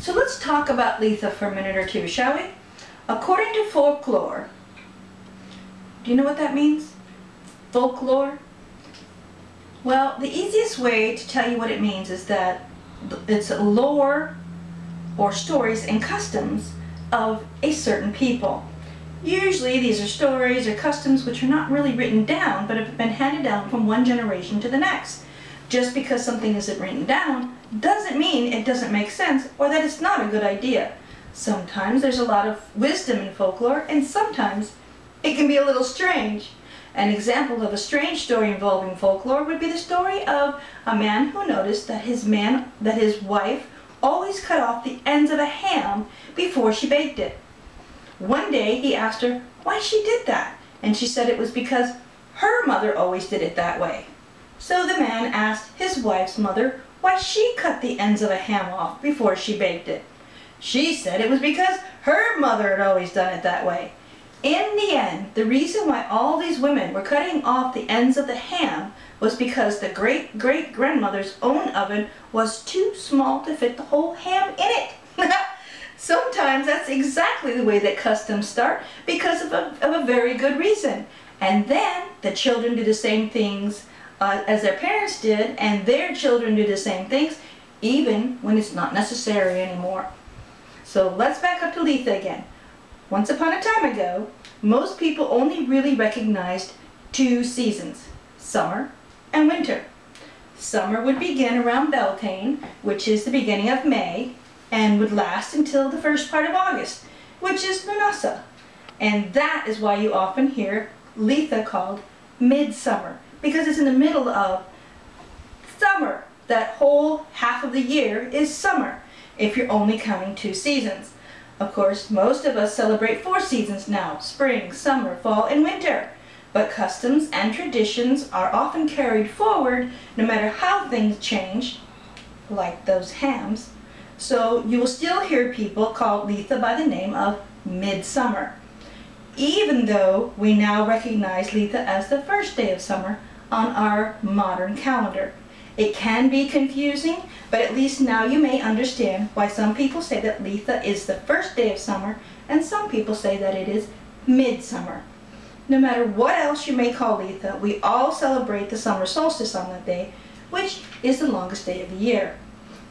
So let's talk about Litha for a minute or two, shall we? According to folklore, do you know what that means? Folklore? Well, the easiest way to tell you what it means is that it's lore or stories and customs of a certain people. Usually these are stories or customs which are not really written down but have been handed down from one generation to the next. Just because something isn't written down doesn't mean it doesn't make sense or that it's not a good idea. Sometimes there's a lot of wisdom in folklore and sometimes it can be a little strange. An example of a strange story involving folklore would be the story of a man who noticed that his man that his wife always cut off the ends of a ham before she baked it. One day he asked her why she did that, and she said it was because her mother always did it that way. So the man asked his wife's mother why she cut the ends of a ham off before she baked it. She said it was because her mother had always done it that way. In the end, the reason why all these women were cutting off the ends of the ham was because the great-great-grandmother's own oven was too small to fit the whole ham in it. Sometimes that's exactly the way that customs start because of a, of a very good reason. And then the children do the same things uh, as their parents did and their children do the same things even when it's not necessary anymore. So let's back up to Litha again. Once upon a time ago, most people only really recognized two seasons, summer and winter. Summer would begin around Beltane, which is the beginning of May, and would last until the first part of August, which is Lughnasadh. And that is why you often hear Litha called midsummer, because it's in the middle of summer. That whole half of the year is summer, if you're only counting two seasons. Of course, most of us celebrate four seasons now, spring, summer, fall, and winter. But customs and traditions are often carried forward no matter how things change, like those hams, so you will still hear people call Litha by the name of Midsummer, even though we now recognize Litha as the first day of summer on our modern calendar. It can be confusing, but at least now you may understand why some people say that Litha is the first day of summer and some people say that it is midsummer. No matter what else you may call Litha, we all celebrate the summer solstice on that day, which is the longest day of the year.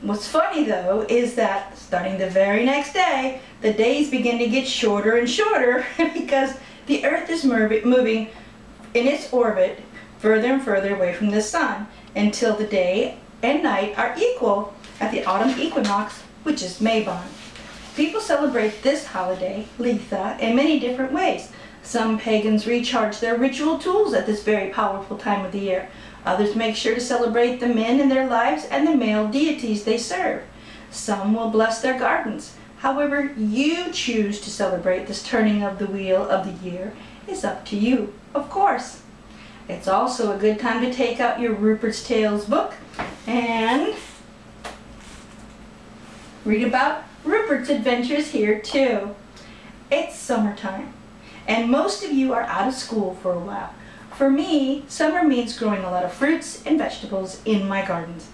What's funny though is that starting the very next day, the days begin to get shorter and shorter because the Earth is moving in its orbit further and further away from the sun until the day and night are equal at the autumn equinox, which is Mabon. People celebrate this holiday, Litha, in many different ways. Some pagans recharge their ritual tools at this very powerful time of the year. Others make sure to celebrate the men in their lives and the male deities they serve. Some will bless their gardens. However you choose to celebrate this turning of the wheel of the year is up to you, of course. It's also a good time to take out your Rupert's Tales book and read about Rupert's adventures here too. It's summertime and most of you are out of school for a while. For me, summer means growing a lot of fruits and vegetables in my gardens.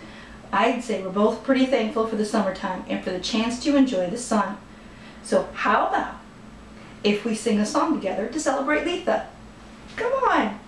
I'd say we're both pretty thankful for the summertime and for the chance to enjoy the sun. So how about if we sing a song together to celebrate Litha? Come on!